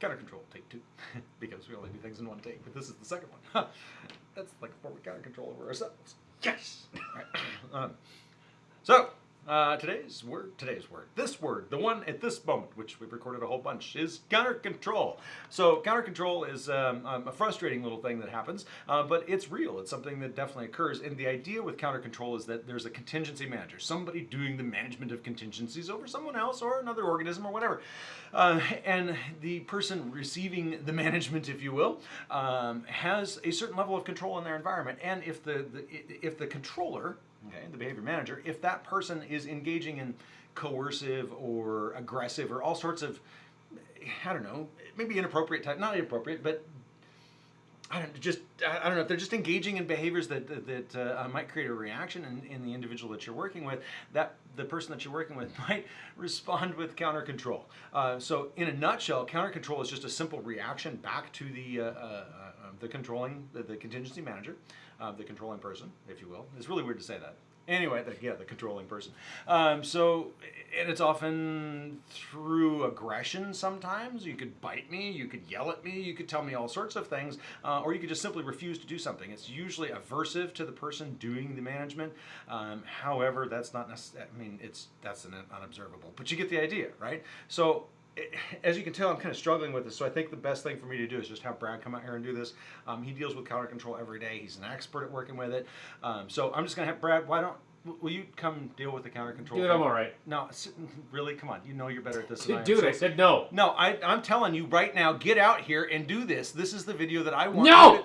Counter control, take two, because we only do things in one take. But this is the second one. That's like a form of counter control over ourselves. Yes. Right. Um, so uh, today's word, today's word, this word, the one at this moment, which we've recorded a whole bunch, is counter control. So counter control is um, um, a frustrating little thing that happens, uh, but it's real. It's something that definitely occurs. And the idea with counter control is that there's a contingency manager, somebody doing the management of contingencies over someone else or another organism or whatever. Uh, and the person receiving the management, if you will, um, has a certain level of control in their environment. And if the, the if the controller okay, the behavior manager, if that person is engaging in coercive or aggressive or all sorts of, I don't know, maybe inappropriate type, not inappropriate, but I don't just I don't know if they're just engaging in behaviors that that, uh, might create a reaction in, in the individual that you're working with. That the person that you're working with might respond with counter control. Uh, so in a nutshell, counter control is just a simple reaction back to the uh, uh the controlling the, the contingency manager, uh, the controlling person, if you will. It's really weird to say that. Anyway, the, yeah, the controlling person. Um, so, and it's often through aggression sometimes. You could bite me, you could yell at me, you could tell me all sorts of things, uh, or you could just simply refuse to do something. It's usually aversive to the person doing the management. Um, however, that's not necessarily, I mean, it's, that's an unobservable, but you get the idea, right? So, as you can tell, I'm kind of struggling with this, so I think the best thing for me to do is just have Brad come out here and do this. Um, he deals with counter control every day. He's an expert at working with it. Um, so I'm just going to have Brad, why don't, will you come deal with the counter control? Dude, I'm all right. No, really, come on. You know you're better at this than I am. Dude, So- I said no. No, I, I'm telling you right now, get out here and do this. This is the video that I want No!